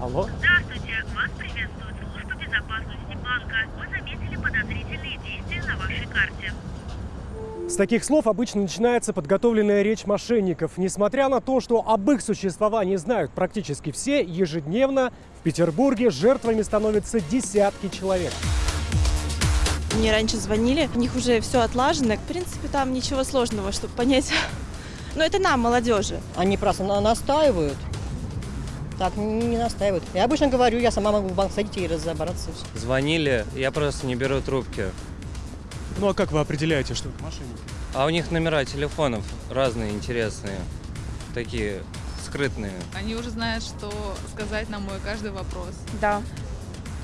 Алло? Здравствуйте, вас приветствует служба безопасности банка. Мы заметили подозрительные действия на вашей карте. С таких слов обычно начинается подготовленная речь мошенников. Несмотря на то, что об их существовании знают практически все, ежедневно в Петербурге жертвами становятся десятки человек. Мне раньше звонили, у них уже все отлажено. В принципе, там ничего сложного, чтобы понять. Но это нам, молодежи. Они просто на- настаивают. Так, не настаивают. Я обычно говорю, я сама могу в банк сходить и разобраться. и всё. Звонили, я просто не беру трубки. Ну а как вы определяете, что это мошенники? А у них номера телефонов разные, интересные. Такие скрытные. Они уже знают, что сказать на мой каждый вопрос. Да.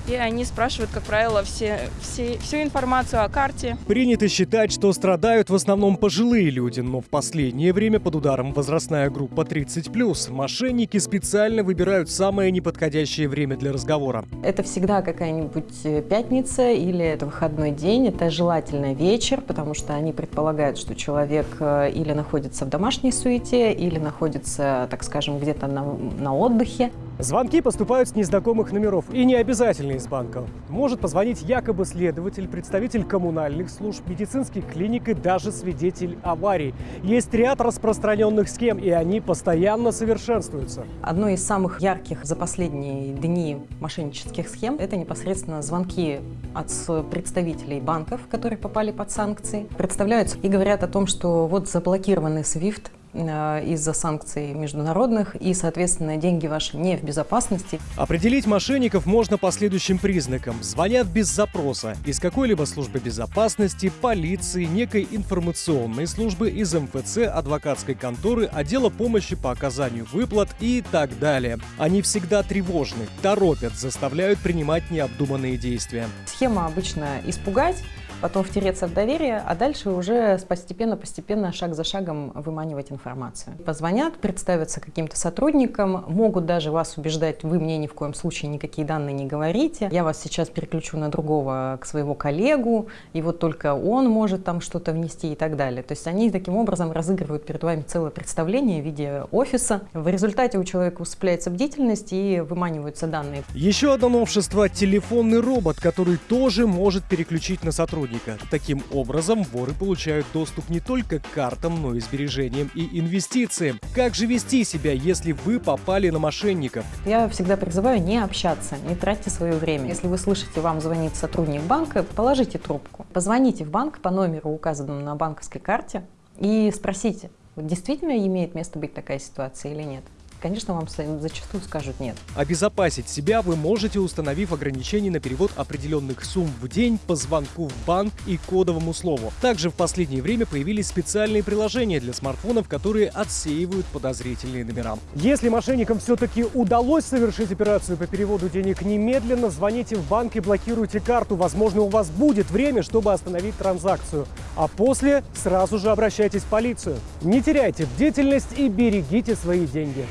И они спрашивают, как правило, все, все, всю информацию о карте. Принято считать, что страдают в основном пожилые люди, но в последнее время под ударом возрастная группа 30+. Мошенники специально выбирают самое неподходящее время для разговора. Это всегда какая-нибудь э, пятница или это выходной день, это желательно вечер, потому что они предполагают, что человек э, или находится в домашней суете, или находится, так скажем, где-то на, на отдыхе. Звонки поступают с незнакомых номеров и не обязательно из банка. Может позвонить якобы следователь, представитель коммунальных служб, медицинских клиник и даже свидетель аварий. Есть ряд распространенных схем, и они постоянно совершенствуются. Одно из самых ярких за последние дни мошеннических схем – это непосредственно звонки от представителей банков, которые попали под санкции. Представляются и говорят о том, что вот заблокированный SWIFT из-за санкций международных, и, соответственно, деньги ваши не в безопасности. Определить мошенников можно по следующим признакам. Звонят без запроса из какой-либо службы безопасности, полиции, некой информационной службы, из МФЦ, адвокатской конторы, отдела помощи по оказанию выплат и так далее. Они всегда тревожны, торопят, заставляют принимать необдуманные действия. Схема обычно испугать, потом втереться в доверие, а дальше уже постепенно-постепенно, шаг за шагом выманивать информацию. Позвонят, представятся каким-то сотрудникам, могут даже вас убеждать, вы мне ни в коем случае никакие данные не говорите, я вас сейчас переключу на другого, к своего коллегу, и вот только он может там что-то внести и так далее. То есть они таким образом разыгрывают перед вами целое представление в виде офиса. В результате у человека усыпляется бдительность и выманиваются данные. Еще одно новшество – телефонный робот, который тоже может переключить на сотрудника. Таким образом, воры получают доступ не только к картам, но и сбережениям и инвестициям. Как же вести себя, если вы попали на мошенников? Я всегда призываю не общаться, не тратьте свое время. Если вы слышите, вам звонит сотрудник банка, положите трубку. Позвоните в банк по номеру, указанному на банковской карте, и спросите, действительно имеет место быть такая ситуация или нет. Конечно, вам зачастую скажут нет. Обезопасить себя вы можете, установив ограничения на перевод определенных сумм в день по звонку в банк и кодовому слову. Также в последнее время появились специальные приложения для смартфонов, которые отсеивают подозрительные номера. Если мошенникам все-таки удалось совершить операцию по переводу денег, немедленно звоните в банк и блокируйте карту. Возможно, у вас будет время, чтобы остановить транзакцию. А после сразу же обращайтесь в полицию. Не теряйте бдительность и берегите свои деньги.